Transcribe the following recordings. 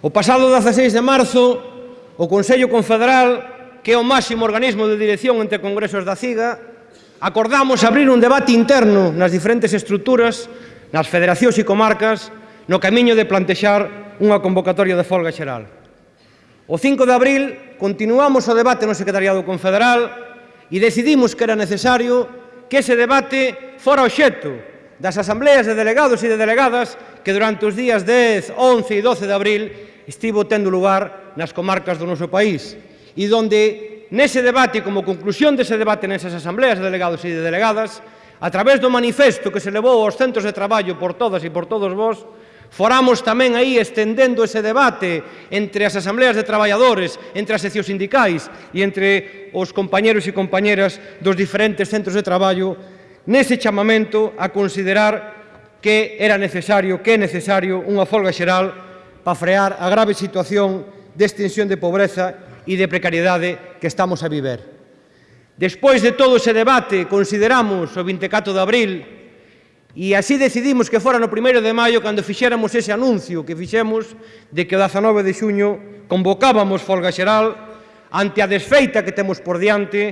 O pasado 16 de marzo, o Consello Confederal, que é o máximo organismo de dirección entre congresos da CIGA, acordamos abrir un debate interno nas diferentes estruturas, nas federacións e comarcas, no camiño de plantexar unha convocatoria de folga xeral. O 5 de abril continuamos o debate no Secretariado Confederal e decidimos que era necesario que ese debate fora obxecto das asambleas de delegados e de delegadas que durante os días 10, 11 e 12 de abril estivo tendo lugar nas comarcas do noso país e donde nese debate, como conclusión dese debate nesas asambleas de delegados e de delegadas, a través do manifesto que se levou aos centros de traballo por todas e por todos vós, foramos tamén aí estendendo ese debate entre as asambleas de traballadores, entre as seccións sindicais e entre os compañeros e compañeras dos diferentes centros de traballo nese chamamento a considerar que era necesario, que é necesario unha folga xeral para frear a grave situación de extensión de pobreza e de precariedade que estamos a viver. Despois de todo ese debate, consideramos o 24 de abril e así decidimos que fora no 1 de maio cando fixéramos ese anuncio que fixemos de que o 19 de xuño convocábamos folga xeral ante a desfeita que temos por diante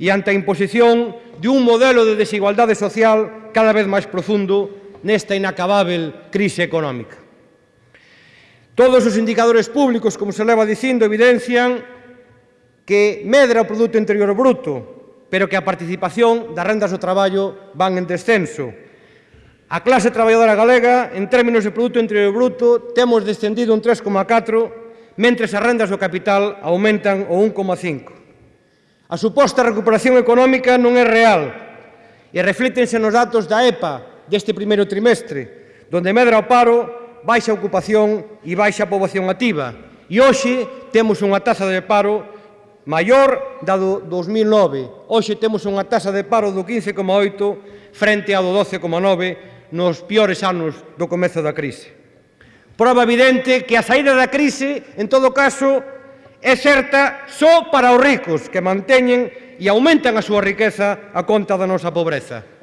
e ante a imposición de un modelo de desigualdade social cada vez máis profundo nesta inacabável crise económica. Todos os indicadores públicos, como se leva dicindo, evidencian que medra o Produto Interior Bruto, pero que a participación das rendas do traballo van en descenso. A clase traballadora galega, en términos de Produto Interior Bruto, temos descendido un 3,4, mentre as rendas do capital aumentan o 1,5. A suposta recuperación económica non é real e reflítense nos datos da EPA deste primeiro trimestre, donde medra o paro baixa ocupación e baixa poboación activa. E hoxe temos unha taxa de paro maior da do 2009. Hoxe temos unha taxa de paro do 15,8 frente ao do 12,9 nos piores anos do comezo da crise. Prova evidente que a saída da crise, en todo caso, é certa só para os ricos que manteñen e aumentan a súa riqueza a conta da nosa pobreza.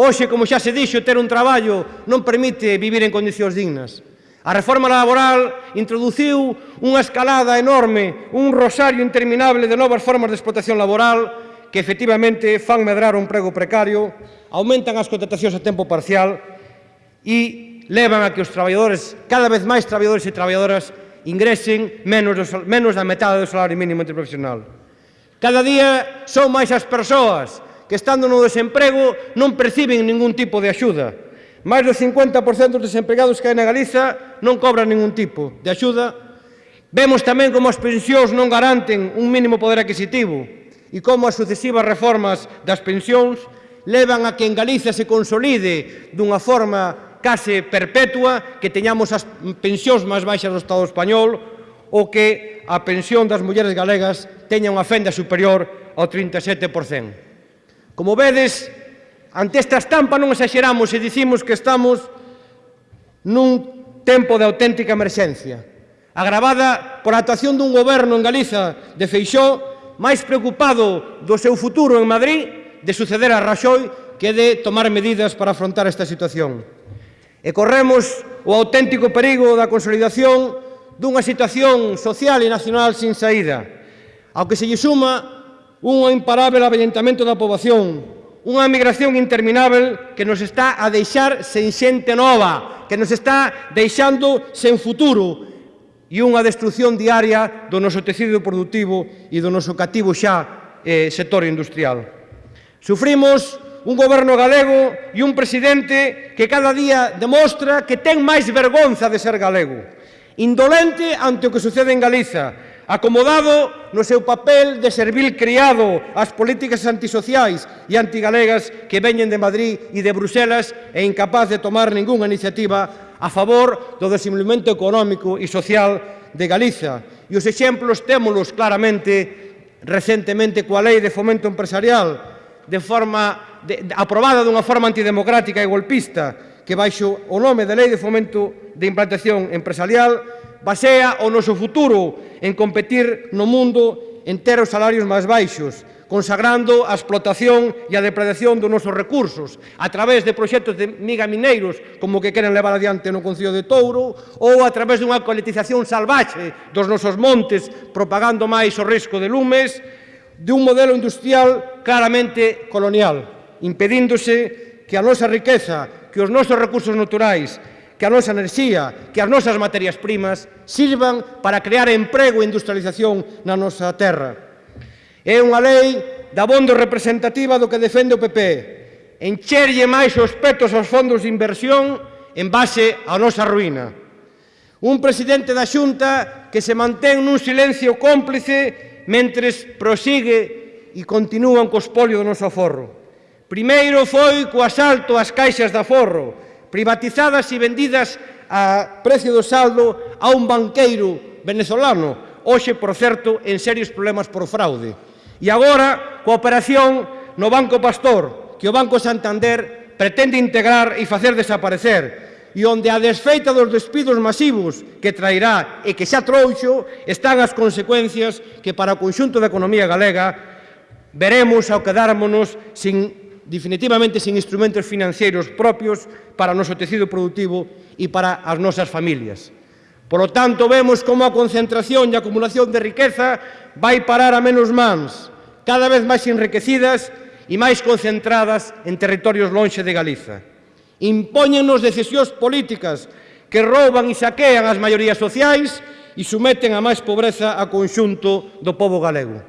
Hoxe, como xa se dixo, ter un traballo non permite vivir en condicións dignas. A reforma laboral introduciu unha escalada enorme, un rosario interminable de novas formas de explotación laboral que efectivamente fan medrar un prego precario, aumentan as contratacións a tempo parcial e levan a que os traballadores, cada vez máis traballadores e traballadoras, ingresen menos, do, menos da metade do salario mínimo interprofesional. Cada día son máis as persoas que estando no desemprego non perciben ningún tipo de axuda. Máis do 50% dos desempregados que hai na Galiza non cobran ningún tipo de axuda. Vemos tamén como as pensións non garanten un mínimo poder adquisitivo e como as sucesivas reformas das pensións levan a que en Galiza se consolide dunha forma case perpetua que teñamos as pensións máis baixas do Estado español ou que a pensión das mulleres galegas teña unha fenda superior ao 37%. Como vedes, ante esta estampa non exageramos e dicimos que estamos nun tempo de auténtica emerxencia, agravada por a actuación dun goberno en Galiza de Feixó máis preocupado do seu futuro en Madrid de suceder a Raxoi que de tomar medidas para afrontar esta situación. E corremos o auténtico perigo da consolidación dunha situación social e nacional sin saída, ao que se lle suma un imparável avellentamento da poboación, unha migración interminável que nos está a deixar sen xente nova, que nos está deixando sen futuro. E unha destrucción diaria do noso tecido productivo e do noso cativo xa eh, sector industrial. Sufrimos un goberno galego e un presidente que cada día demostra que ten máis vergonza de ser galego, indolente ante o que sucede en Galiza, acomodado no seu papel de servil criado ás políticas antisociais e antigalegas que veñen de Madrid e de Bruselas e incapaz de tomar ningunha iniciativa a favor do desenvolvemento económico e social de Galiza. E os exemplos témolos claramente recentemente coa Lei de Fomento Empresarial, de forma de, de, aprobada dunha forma antidemocrática e golpista, que baixo o nome de Lei de Fomento de Implantación Empresarial basea o noso futuro en competir no mundo en ter os salarios máis baixos, consagrando a explotación e a depredación dos nosos recursos a través de proxectos de miga mineiros como que queren levar adiante no Concello de Touro ou a través dunha coletización salvaxe dos nosos montes propagando máis o risco de lumes de un modelo industrial claramente colonial impedíndose que a nosa riqueza, que os nosos recursos naturais que a nosa enerxía, que as nosas materias primas sirvan para crear emprego e industrialización na nosa terra. É unha lei da bondo representativa do que defende o PP, encherlle máis os petos aos fondos de inversión en base á nosa ruína. Un presidente da Xunta que se mantén nun silencio cómplice mentres prosigue e continúan co espolio do noso aforro. Primeiro foi co asalto ás caixas de aforro, privatizadas e vendidas a precio do saldo a un banqueiro venezolano, hoxe, por certo, en serios problemas por fraude. E agora, coa operación no Banco Pastor, que o Banco Santander pretende integrar e facer desaparecer, e onde a desfeita dos despidos masivos que trairá e que xa trouxo están as consecuencias que para o conxunto da economía galega veremos ao quedármonos sin definitivamente sen instrumentos financeiros propios para o noso tecido productivo e para as nosas familias. Por lo tanto, vemos como a concentración e a acumulación de riqueza vai parar a menos mans, cada vez máis enriquecidas e máis concentradas en territorios lonxe de Galiza. Impóñenos decisións políticas que rouban e saquean as maiorías sociais e someten a máis pobreza a conxunto do povo galego.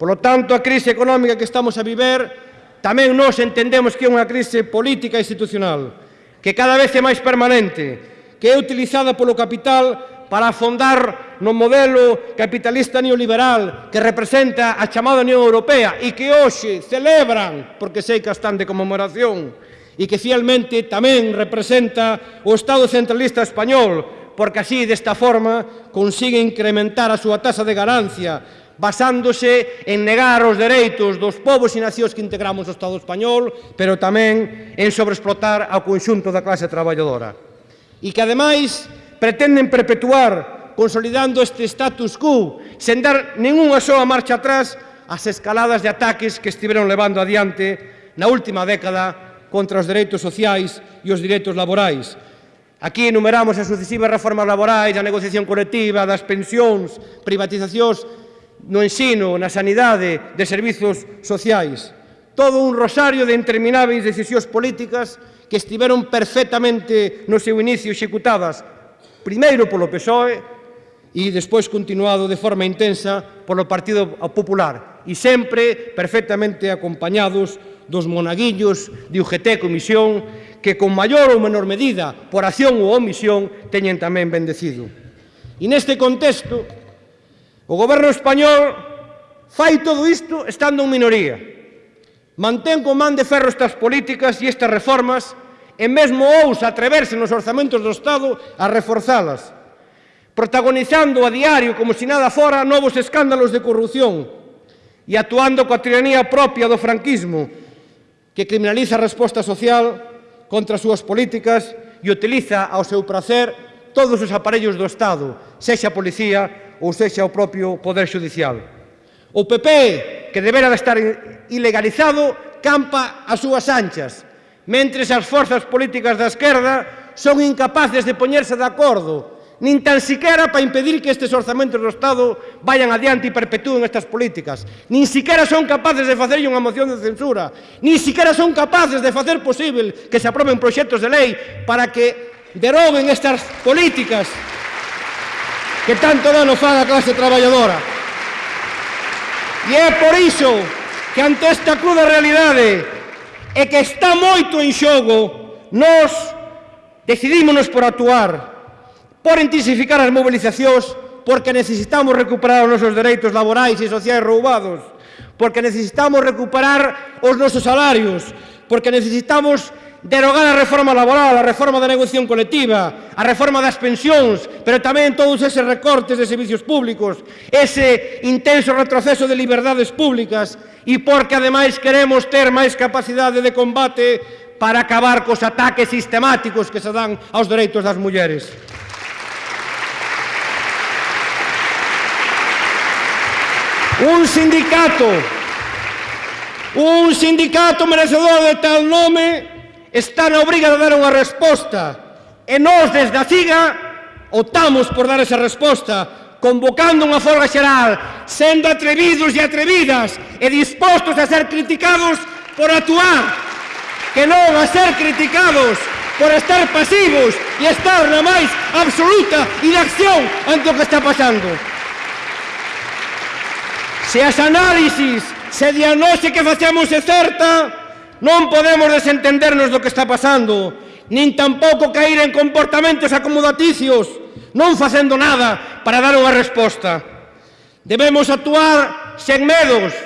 Por lo tanto, a crise económica que estamos a viver Tamén nós entendemos que é unha crise política e institucional, que cada vez é máis permanente, que é utilizada polo capital para afondar no modelo capitalista neoliberal que representa a chamada Unión Europea e que hoxe celebran, porque sei que están de conmemoración, e que fielmente tamén representa o Estado centralista español, porque así, desta forma, consigue incrementar a súa tasa de ganancia basándose en negar os dereitos dos povos e nacións que integramos o Estado español, pero tamén en sobreexplotar ao conxunto da clase traballadora. E que, ademais, pretenden perpetuar consolidando este status quo, sen dar ninguna soa marcha atrás as escaladas de ataques que estiveron levando adiante na última década contra os dereitos sociais e os dereitos laborais, Aquí enumeramos as sucesivas reformas laborais, a negociación colectiva, das pensións, privatizacións no ensino, na sanidade, de servizos sociais. Todo un rosario de intermináveis decisións políticas que estiveron perfectamente no seu inicio executadas, primeiro polo PSOE e despois continuado de forma intensa polo Partido Popular e sempre perfectamente acompañados dos monaguillos de UGT Comisión que con maior ou menor medida, por acción ou omisión, teñen tamén bendecido. E neste contexto, O goberno español fai todo isto estando en minoría. Mantén con man de ferro estas políticas e estas reformas e mesmo ousa atreverse nos orzamentos do Estado a reforzalas, protagonizando a diario como se nada fora novos escándalos de corrupción e actuando coa tiranía propia do franquismo que criminaliza a resposta social contra as súas políticas e utiliza ao seu prazer todos os aparellos do Estado, sexa a policía ou sexa o propio Poder Judicial. O PP, que debera de estar ilegalizado, campa as súas anchas, mentre as forzas políticas da esquerda son incapaces de poñerse de acordo nin tan siquiera para impedir que estes orzamentos do Estado vayan adiante e perpetúen estas políticas. Nin siquiera son capaces de facer unha moción de censura. Nin siquiera son capaces de facer posible que se aproben proxectos de lei para que deroguen estas políticas que tanto dano fan a clase traballadora. E é por iso que ante esta cruda realidade e que está moito en xogo, nós decidímonos por actuar, por intensificar as mobilizacións, porque necesitamos recuperar os nosos dereitos laborais e sociais roubados, porque necesitamos recuperar os nosos salarios, porque necesitamos derogar a reforma laboral, a reforma da negociación colectiva, a reforma das pensións, pero tamén todos eses recortes de servicios públicos, ese intenso retroceso de liberdades públicas, e porque ademais queremos ter máis capacidade de combate para acabar cos ataques sistemáticos que se dan aos dereitos das mulleres. Un sindicato Un sindicato merecedor de tal nome está na obriga de dar unha resposta e nós desde a CIGA optamos por dar esa resposta convocando unha folga xeral sendo atrevidos e atrevidas e dispostos a ser criticados por actuar que non a ser criticados por estar pasivos e estar na máis absoluta inacción ante o que está pasando. Se as análisis, se diagnose que facemos é certa, Non podemos desentendernos do que está pasando, nin tampouco cair en comportamentos acomodaticios, non facendo nada para dar unha resposta. Debemos actuar sen medos,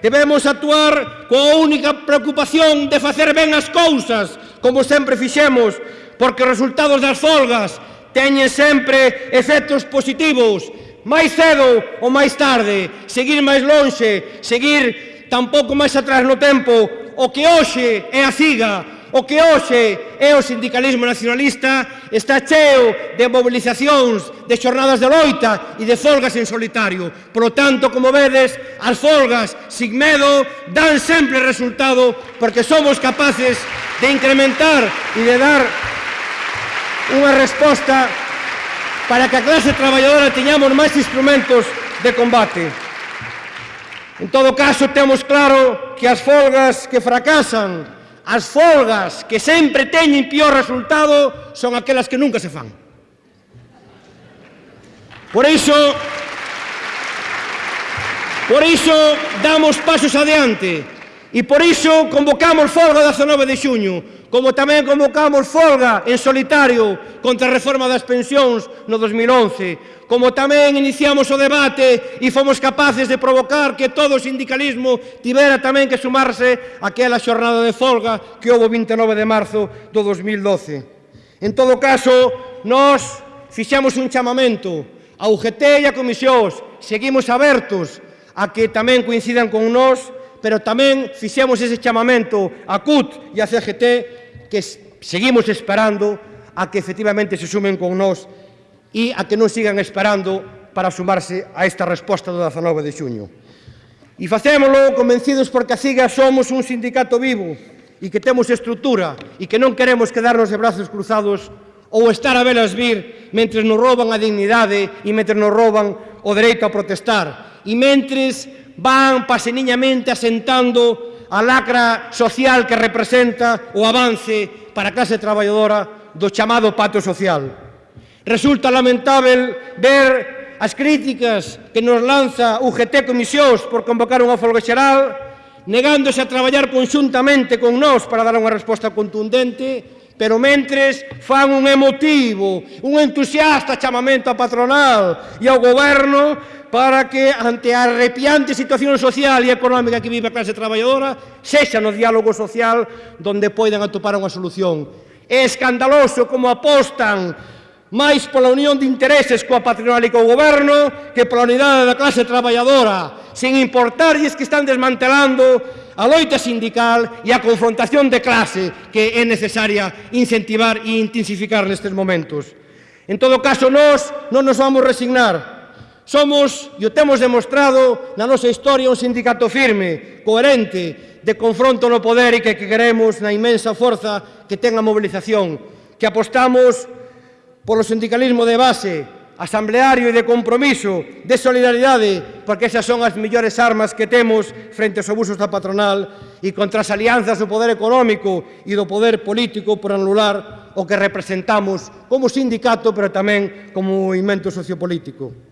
debemos actuar coa única preocupación de facer ben as cousas, como sempre fixemos, porque os resultados das folgas teñen sempre efectos positivos, máis cedo ou máis tarde, seguir máis lonxe, seguir tampouco máis atrás no tempo, o que hoxe é a CIGA, O que hoxe é o sindicalismo nacionalista está cheo de mobilizacións, de xornadas de loita e de folgas en solitario. Por lo tanto, como vedes, as folgas sin medo dan sempre resultado porque somos capaces de incrementar e de dar unha resposta para que a clase traballadora teñamos máis instrumentos de combate. En todo caso, temos claro que as folgas que fracasan, as folgas que sempre teñen pior resultado, son aquelas que nunca se fan. Por iso, por iso damos pasos adiante e por iso convocamos folga 19 de xuño, como tamén convocamos folga en solitario contra a reforma das pensións no 2011, como tamén iniciamos o debate e fomos capaces de provocar que todo o sindicalismo tivera tamén que sumarse aquela xornada de folga que houve 29 de marzo do 2012. En todo caso, nós fixemos un chamamento a UGT e a comisións, seguimos abertos a que tamén coincidan con nós pero tamén fixemos ese chamamento a CUT e a CGT que seguimos esperando a que efectivamente se sumen con nós e a que non sigan esperando para sumarse a esta resposta do 19 de xuño. E facémolo convencidos porque a CIGA somos un sindicato vivo e que temos estrutura e que non queremos quedarnos de brazos cruzados ou estar a velas vir mentre nos roban a dignidade e mentre nos roban o dereito a protestar e mentres van paseniñamente asentando a lacra social que representa o avance para a clase traballadora do chamado pato social. Resulta lamentável ver as críticas que nos lanza UGT Comisións por convocar unha folga xeral, negándose a traballar conxuntamente con nós para dar unha resposta contundente pero mentres fan un emotivo, un entusiasta chamamento á patronal e ao goberno para que ante a arrepiante situación social e económica que vive a clase traballadora sexa no diálogo social donde poidan atopar unha solución. É escandaloso como apostan máis pola unión de intereses coa patronal e co goberno que pola unidade da clase traballadora, sin importarlles que están desmantelando a loita sindical e a confrontación de clase que é necesaria incentivar e intensificar nestes momentos. En todo caso, nós non nos vamos resignar, Somos, e o temos demostrado na nosa historia, un sindicato firme, coherente, de confronto no poder e que, que queremos na inmensa forza que ten a mobilización, que apostamos polo sindicalismo de base, asambleario e de compromiso, de solidaridade, porque esas son as millores armas que temos frente aos abusos da patronal e contra as alianzas do poder económico e do poder político por anular o que representamos como sindicato, pero tamén como movimento sociopolítico.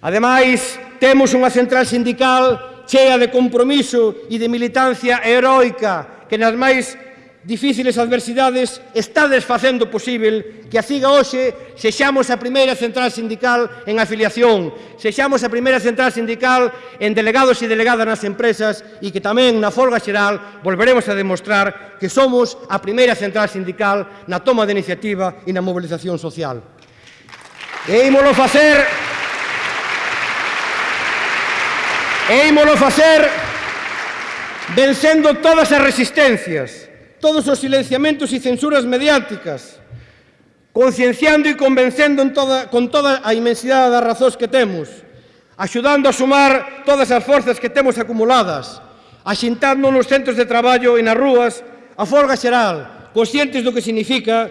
Ademais, temos unha central sindical chea de compromiso e de militancia heroica que nas máis difíciles adversidades está desfacendo posible que a CIGA hoxe sexamos a primeira central sindical en afiliación, sexamos a primeira central sindical en delegados e delegadas nas empresas e que tamén na folga xeral volveremos a demostrar que somos a primeira central sindical na toma de iniciativa e na movilización social. E ímolo facer E ímolo facer vencendo todas as resistencias, todos os silenciamentos e censuras mediáticas, concienciando e convencendo en toda, con toda a inmensidade das razóns que temos, axudando a sumar todas as forzas que temos acumuladas, axintando nos centros de traballo e nas rúas a folga xeral, conscientes do que significa,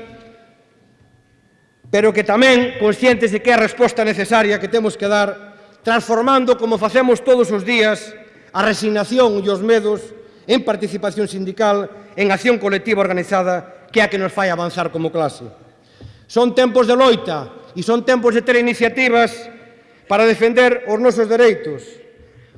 pero que tamén conscientes de que é a resposta necesaria que temos que dar transformando, como facemos todos os días, a resignación e os medos en participación sindical, en acción colectiva organizada, que é a que nos fai avanzar como clase. Son tempos de loita e son tempos de ter iniciativas para defender os nosos dereitos.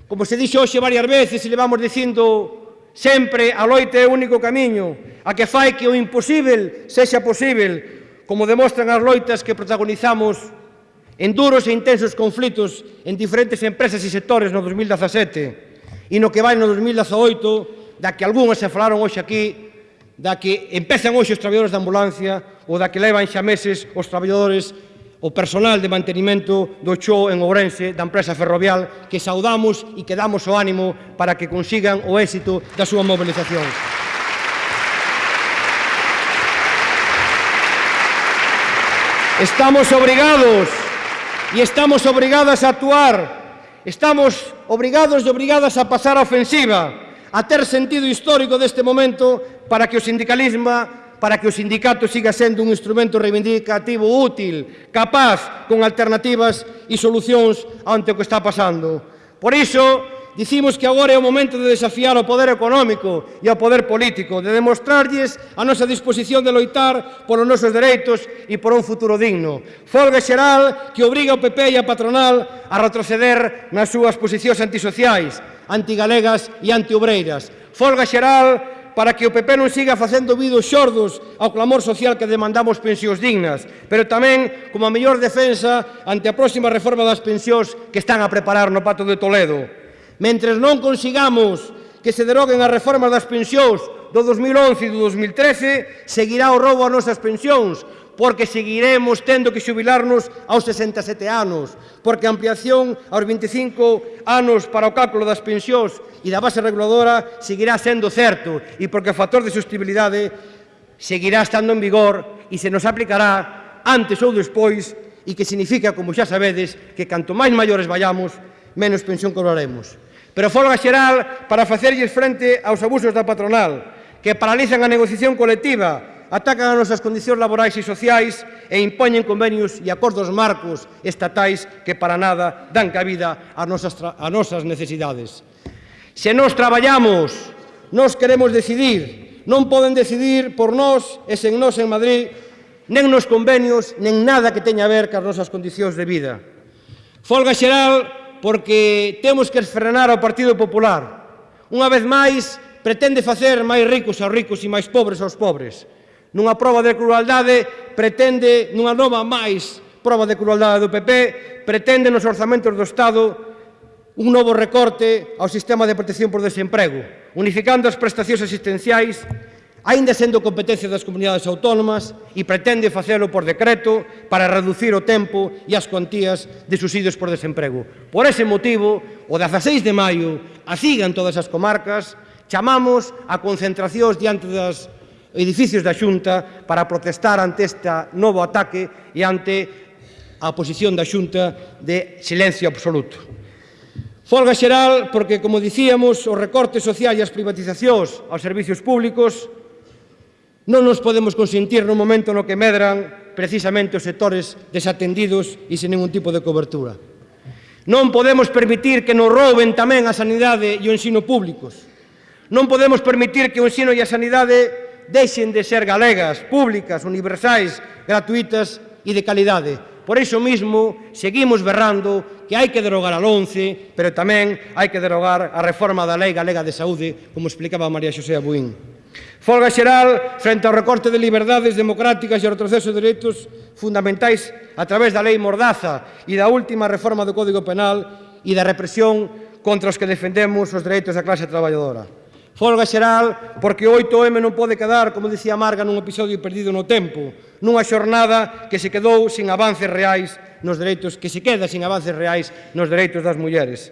Como se dixo hoxe varias veces e levamos dicindo Sempre a loita é o único camiño, a que fai que o imposible sexa posible, como demostran as loitas que protagonizamos en duros e intensos conflitos en diferentes empresas e sectores no 2017 e no que vai no 2018, da que algunhas se falaron hoxe aquí, da que empezan hoxe os traballadores da ambulancia ou da que levan xa meses os traballadores o personal de mantenimento do Cho en Ourense da empresa ferrovial que saudamos e que damos o ánimo para que consigan o éxito da súa movilización. Estamos obrigados e estamos obrigadas a actuar. Estamos obrigados e obrigadas a pasar a ofensiva, a ter sentido histórico deste momento para que o sindicalismo para que o sindicato siga sendo un instrumento reivindicativo útil, capaz, con alternativas e solucións ante o que está pasando. Por iso, Dicimos que agora é o momento de desafiar o poder económico e o poder político, de demostrarlles a nosa disposición de loitar polos nosos dereitos e por un futuro digno. Folga xeral que obriga o PP e a patronal a retroceder nas súas posicións antisociais, antigalegas e antiobreiras. Folga xeral para que o PP non siga facendo vidos xordos ao clamor social que demandamos pensións dignas, pero tamén como a mellor defensa ante a próxima reforma das pensións que están a preparar no Pato de Toledo. Mentre non consigamos que se deroguen as reformas das pensións do 2011 e do 2013, seguirá o roubo ás nosas pensións, porque seguiremos tendo que xubilarnos aos 67 anos, porque a ampliación aos 25 anos para o cálculo das pensións e da base reguladora seguirá sendo certo e porque o factor de sustibilidade seguirá estando en vigor e se nos aplicará antes ou despois e que significa, como xa sabedes, que canto máis maiores vayamos, menos pensión cobraremos pero folga xeral para facerlles frente aos abusos da patronal, que paralizan a negociación colectiva, atacan as nosas condicións laborais e sociais e impoñen convenios e acordos marcos estatais que para nada dan cabida ás nosas, a nosas necesidades. Se nos traballamos, nos queremos decidir, non poden decidir por nós e sen nós en Madrid, nen nos convenios, nen nada que teña a ver cas nosas condicións de vida. Folga xeral porque temos que frenar ao Partido Popular. Unha vez máis, pretende facer máis ricos aos ricos e máis pobres aos pobres. Nunha prova de crueldade, pretende, nunha nova máis prova de crueldade do PP, pretende nos orzamentos do Estado un novo recorte ao sistema de protección por desemprego, unificando as prestacións asistenciais aínda sendo competencia das comunidades autónomas e pretende facelo por decreto para reducir o tempo e as cuantías de subsidios por desemprego. Por ese motivo, o 16 de maio, así en todas as comarcas, chamamos a concentracións diante das edificios da Xunta para protestar ante este novo ataque e ante a posición da Xunta de silencio absoluto. Folga xeral porque, como dicíamos, os recortes sociais e as privatizacións aos servicios públicos Non nos podemos consentir no momento no que medran precisamente os sectores desatendidos e sen ningún tipo de cobertura. Non podemos permitir que nos rouben tamén a sanidade e o ensino públicos. Non podemos permitir que o ensino e a sanidade deixen de ser galegas, públicas, universais, gratuitas e de calidade. Por iso mismo, seguimos berrando que hai que derogar a 11, pero tamén hai que derogar a reforma da Lei Galega de Saúde, como explicaba María Xosé Abuín. Folga xeral frente ao recorte de liberdades democráticas e ao retroceso de direitos fundamentais a través da lei Mordaza e da última reforma do Código Penal e da represión contra os que defendemos os dereitos da clase traballadora. Folga xeral porque o 8M non pode quedar, como dicía Marga, nun episodio perdido no tempo, nunha xornada que se quedou sin avances reais nos dereitos, que se queda sin avances reais nos dereitos das mulleres.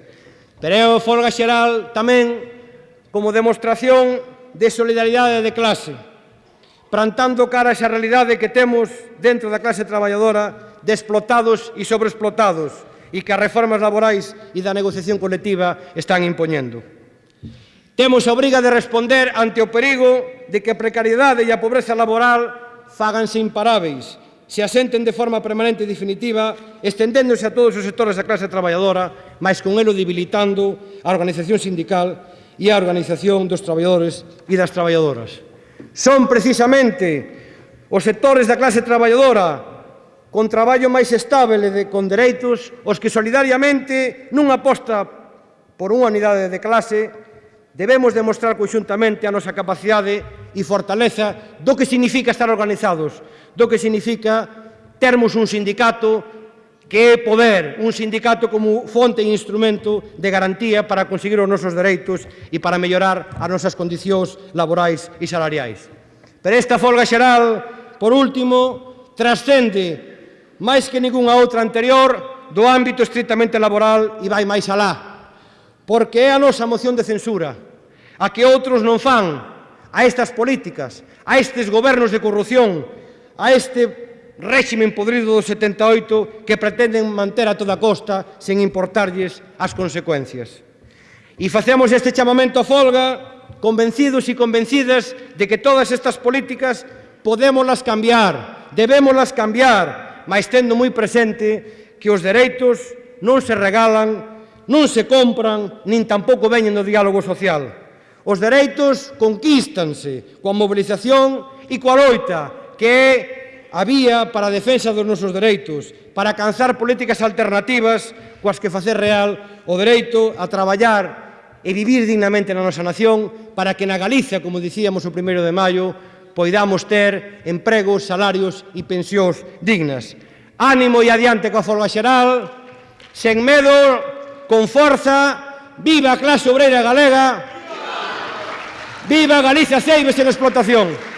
Pero é folga xeral tamén como demostración de solidaridade de clase, plantando cara a esa realidade que temos dentro da clase traballadora de explotados e sobreexplotados e que as reformas laborais e da negociación colectiva están impoñendo. Temos a obriga de responder ante o perigo de que a precariedade e a pobreza laboral faganse imparáveis se asenten de forma permanente e definitiva, estendéndose a todos os sectores da clase traballadora, mas con elo debilitando a organización sindical e a organización dos traballadores e das traballadoras. Son precisamente os sectores da clase traballadora con traballo máis estable e con dereitos os que solidariamente nunha aposta por unha unidade de clase debemos demostrar conxuntamente a nosa capacidade e fortaleza do que significa estar organizados, do que significa termos un sindicato que é poder un sindicato como fonte e instrumento de garantía para conseguir os nosos dereitos e para mellorar as nosas condicións laborais e salariais. Pero esta folga xeral, por último, trascende máis que ninguna outra anterior do ámbito estritamente laboral e vai máis alá, porque é a nosa moción de censura, a que outros non fan, a estas políticas, a estes gobernos de corrupción, a este réximen podrido do 78 que pretenden manter a toda costa sen importarlles as consecuencias. E facemos este chamamento a folga convencidos e convencidas de que todas estas políticas podémolas cambiar, debémolas cambiar, mas tendo moi presente que os dereitos non se regalan, non se compran, nin tampouco veñen do diálogo social. Os dereitos conquístanse coa mobilización e coa loita, que é a vía para a defensa dos nosos dereitos, para alcanzar políticas alternativas coas que facer real o dereito a traballar e vivir dignamente na nosa nación para que na Galicia, como dicíamos o primeiro de maio, poidamos ter empregos, salarios e pensións dignas. Ánimo e adiante coa folga xeral, sen medo, con forza, viva a clase obreira galega, viva Galicia Ceibes en explotación.